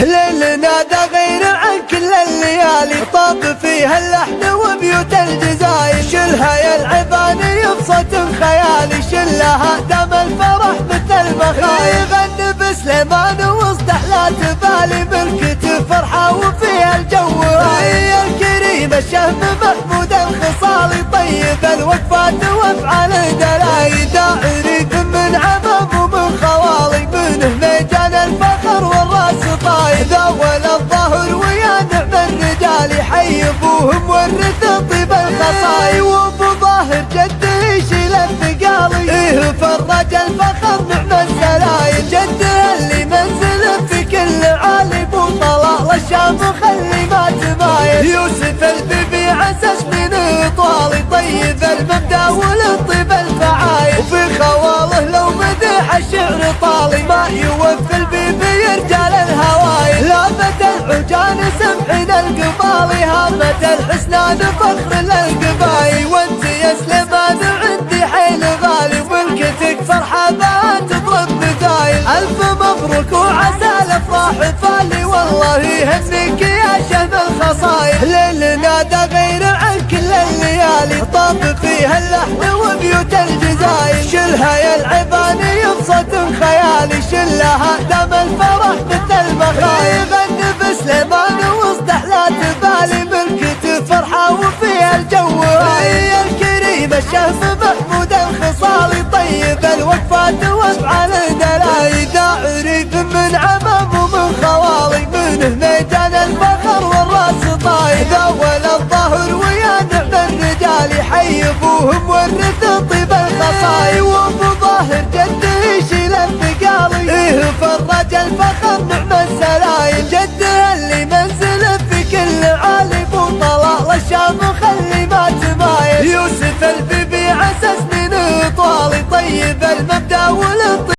ليلنا ذا غير عن كل الليالي. طاب فيها اللحن وبيوت الجزاير شلها يا العباني بصوت خيالي. شلها دم الفرح مثل المخايل يغني بسليمان وسط أحلى تبالي ملكة فرحة وفيها الجو هي الكريم الشهم محمود الخصالي. طيب الوقفات وافعال دلاي ابوهم ورث طيب الخصاي وابو ظاهر جده يشيل الثقالي. إيه فرج الفخر نعم السلايل جده اللي منزل في كل عالي ابو طلال الشام خلي ما تمايل يوسف البيبي عسس من طوالي طيب المبدأ ولطيب الفعايل. وفي خواله لو مدح الشعر طالي. ما يوفي البيبي رجال الهوايل لافت العجان سمحين القبالي هامت الحسنان فخر للقبايل وانت يا سليمان عندي حيل غالي وملكتك فرحة بان تضرب مثايل ألف مبروك وعسى الأفراح فالي والله يهنيك يا شهم الخصايل ليلنا ذا غير عن كل الليالي طاب فيها اللحن وبيوت الجزاير شلها يا العباني بصوت خيالي شلها دم الفرح مثل المخايل. تمايل يوسف البيبي عسس من طوالي طيب المبدأ والطيب.